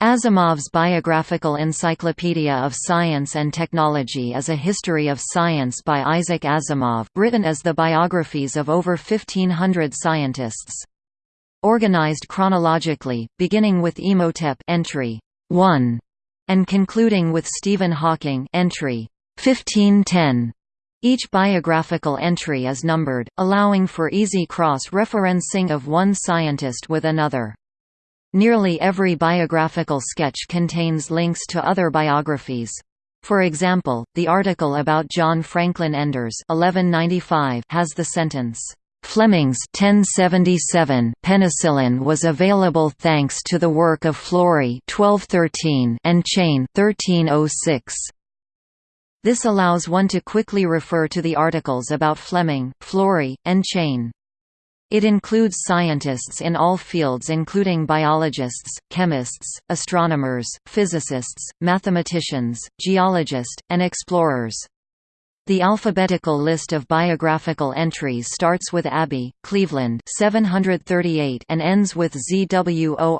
Asimov's Biographical Encyclopedia of Science and Technology is a history of science by Isaac Asimov, written as the biographies of over 1500 scientists. Organized chronologically, beginning with Imhotep entry 1 and concluding with Stephen Hawking entry 1510. Each biographical entry is numbered, allowing for easy cross-referencing of one scientist with another. Nearly every biographical sketch contains links to other biographies. For example, the article about John Franklin Enders (1195) has the sentence, "Fleming's 1077 penicillin was available thanks to the work of Florey (1213) and Chain (1306). This allows one to quickly refer to the articles about Fleming, Florey, and Chain. It includes scientists in all fields including biologists, chemists, astronomers, physicists, mathematicians, geologists, and explorers. The alphabetical list of biographical entries starts with Abbe, Cleveland 738 and ends with Zworykin,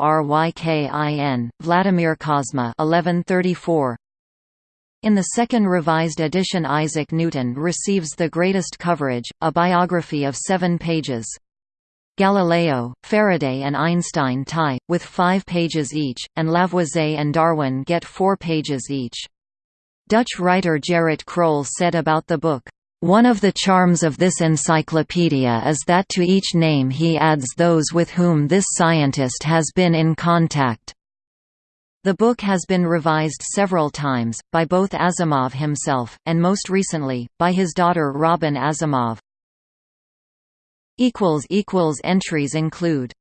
Vladimir Kozma 1134. In the second revised edition Isaac Newton receives the greatest coverage, a biography of seven pages. Galileo, Faraday and Einstein tie, with five pages each, and Lavoisier and Darwin get four pages each. Dutch writer Gerrit Krol said about the book, "...one of the charms of this encyclopedia is that to each name he adds those with whom this scientist has been in contact." The book has been revised several times, by both Asimov himself, and most recently, by his daughter Robin Asimov. Entries include